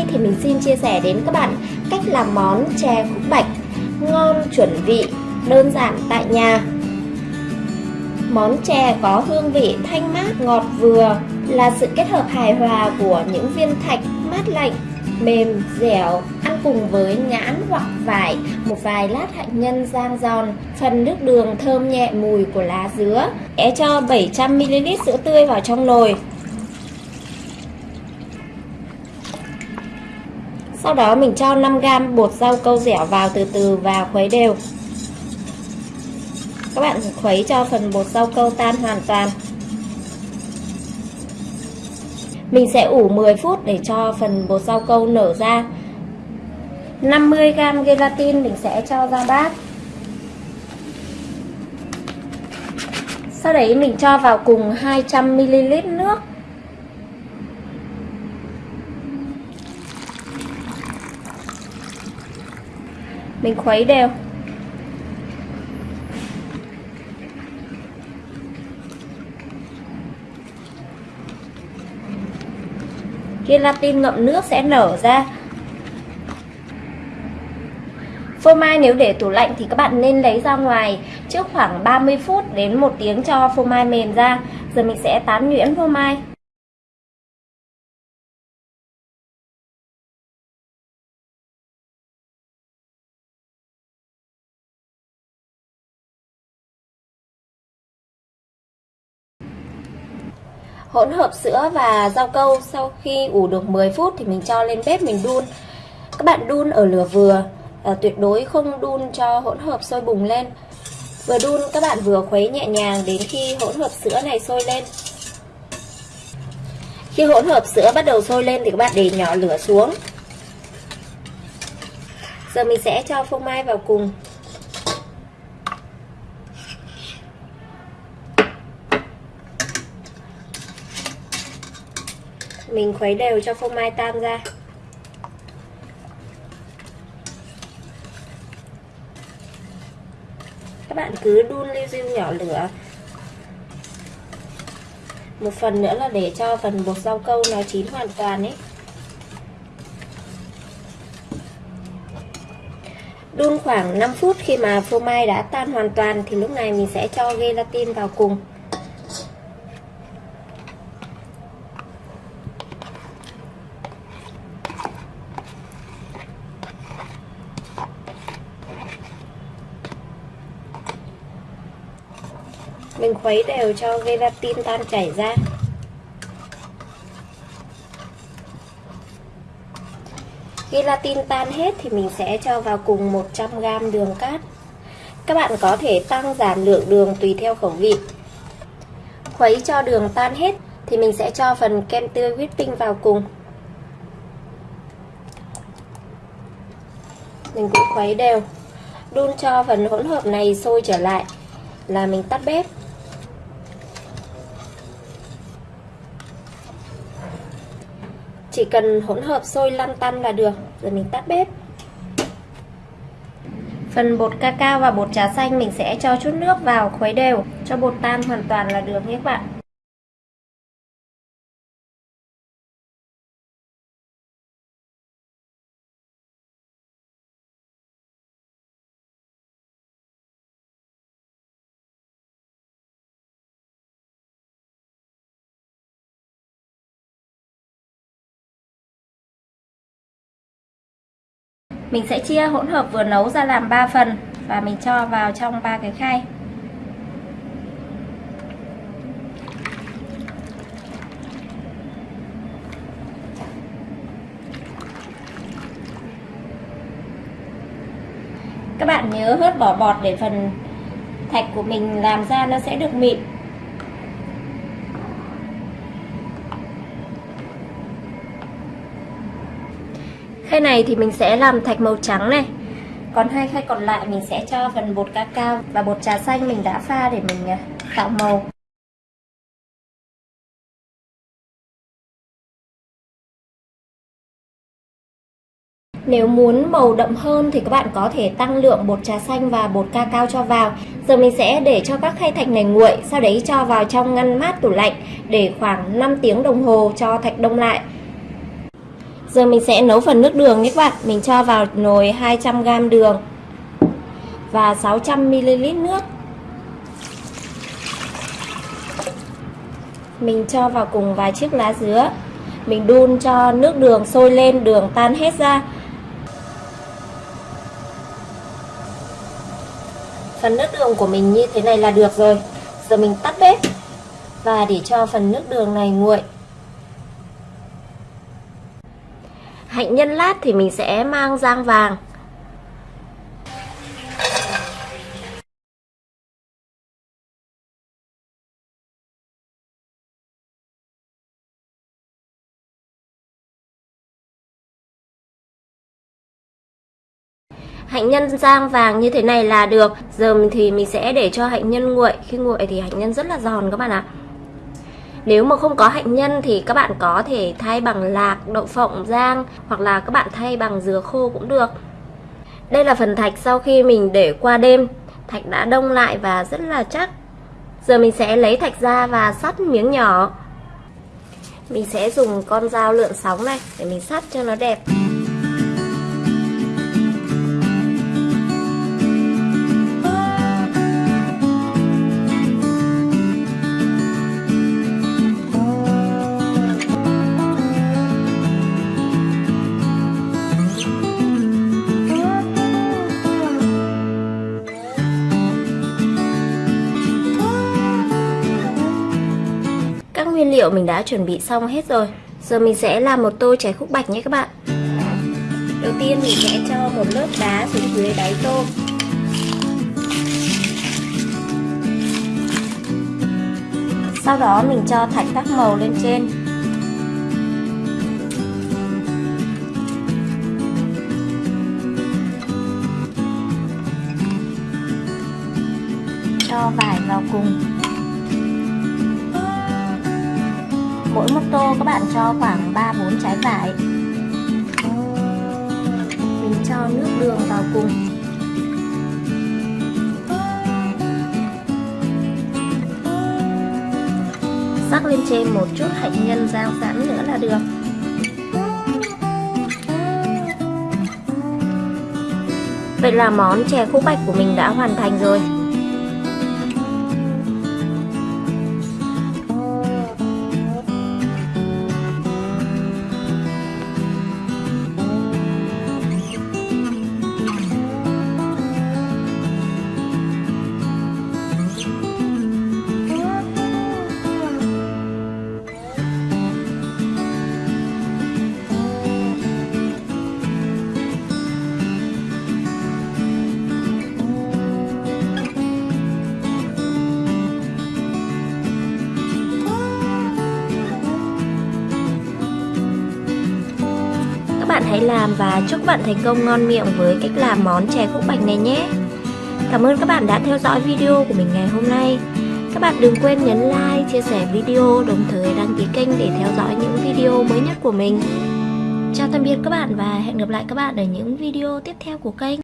nay thì mình xin chia sẻ đến các bạn cách làm món chè khúc bạch. Ngon chuẩn vị, đơn giản tại nhà. Món chè có hương vị thanh mát ngọt vừa là sự kết hợp hài hòa của những viên thạch mát lạnh, mềm, dẻo ăn cùng với nhãn hoặc vải một vài lát hạnh nhân rang giòn phần nước đường thơm nhẹ mùi của lá dứa. É cho 700ml sữa tươi vào trong nồi. Sau đó mình cho 5g bột rau câu dẻo vào từ từ và khuấy đều. Các bạn khuấy cho phần bột rau câu tan hoàn toàn. Mình sẽ ủ 10 phút để cho phần bột rau câu nở ra. 50g gelatin mình sẽ cho ra bát. Sau đấy mình cho vào cùng 200ml nước. Mình khuấy đều gelatin ngậm nước sẽ nở ra Phô mai nếu để tủ lạnh thì các bạn nên lấy ra ngoài trước khoảng 30 phút đến 1 tiếng cho phô mai mềm ra. Giờ mình sẽ tán nhuyễn phô mai. Hỗn hợp sữa và rau câu sau khi ủ được 10 phút thì mình cho lên bếp mình đun. Các bạn đun ở lửa vừa, à, tuyệt đối không đun cho hỗn hợp sôi bùng lên. Vừa đun các bạn vừa khuấy nhẹ nhàng đến khi hỗn hợp sữa này sôi lên. Khi hỗn hợp sữa bắt đầu sôi lên thì các bạn để nhỏ lửa xuống. Giờ mình sẽ cho phô mai vào cùng mình khuấy đều cho phô mai tan ra. Các bạn cứ đun liu riu nhỏ lửa. Một phần nữa là để cho phần bột rau câu nó chín hoàn toàn ấy. Đun khoảng 5 phút khi mà phô mai đã tan hoàn toàn thì lúc này mình sẽ cho gelatin vào cùng. Mình khuấy đều cho gelatin tan chảy ra. Gelatin tan hết thì mình sẽ cho vào cùng 100g đường cát. Các bạn có thể tăng giảm lượng đường tùy theo khẩu vị. Khuấy cho đường tan hết thì mình sẽ cho phần kem tươi whipping vào cùng. Mình cũng khuấy đều. Đun cho phần hỗn hợp này sôi trở lại là mình tắt bếp. Chỉ cần hỗn hợp sôi lăn tăn là được. Rồi mình tắt bếp. Phần bột cacao và bột trà xanh mình sẽ cho chút nước vào khuấy đều. Cho bột tan hoàn toàn là được nhé các bạn. Mình sẽ chia hỗn hợp vừa nấu ra làm 3 phần và mình cho vào trong ba cái khay. Các bạn nhớ hớt bỏ bọt để phần thạch của mình làm ra nó sẽ được mịn Khay này thì mình sẽ làm thạch màu trắng này Còn hai khay còn lại mình sẽ cho phần bột cacao và bột trà xanh mình đã pha để mình à, tạo màu Nếu muốn màu đậm hơn thì các bạn có thể tăng lượng bột trà xanh và bột cacao cho vào. Giờ mình sẽ để cho các khay thạch này nguội, sau đấy cho vào trong ngăn mát tủ lạnh để khoảng 5 tiếng đồng hồ cho thạch đông lại. Giờ mình sẽ nấu phần nước đường nhé các bạn. Mình cho vào nồi 200g đường Và 600ml nước. Mình cho vào cùng vài chiếc lá dứa. Mình đun cho nước đường sôi lên, Đường tan hết ra. Phần nước đường của mình như thế này là được rồi. Giờ mình tắt bếp Và để cho phần nước đường này nguội. Hạnh nhân lát thì mình sẽ mang rang vàng. Hạnh nhân rang vàng như thế này là được. Giờ thì mình sẽ để cho hạnh nhân nguội. Khi nguội thì hạnh nhân rất là giòn các bạn ạ nếu mà không có hạnh nhân thì các bạn có thể thay bằng lạc, đậu phộng rang hoặc là các bạn thay bằng dừa khô cũng được. Đây là phần thạch sau khi mình để qua đêm. Thạch đã đông lại và rất là chắc. Giờ mình sẽ lấy thạch ra và sắt miếng nhỏ. Mình sẽ dùng con dao lượn sóng này để mình sắt cho nó đẹp. Liệu mình đã chuẩn bị xong hết rồi. Giờ mình sẽ làm một tô chè khúc bạch nhé các bạn. Đầu tiên mình sẽ cho một lớp đá xuống dưới đáy tô. Sau đó mình cho thạch các màu lên trên. Cho vải vào cùng. Tô các bạn cho khoảng 3-4 trái vải. Mình cho nước đường vào cùng. Rắc lên trên một chút hạnh nhân rang sẵn nữa là được. Vậy là món chè khúc bạch của mình đã hoàn thành rồi. Hãy làm và chúc bạn thành công ngon miệng với cách làm món chè khúc bạch này nhé. Cảm ơn các bạn đã theo dõi video của mình ngày hôm nay. Các bạn đừng quên nhấn like, chia sẻ video, đồng thời đăng ký kênh để theo dõi những video mới nhất của mình. Chào tạm biệt các bạn và hẹn gặp lại các bạn ở những video tiếp theo của kênh.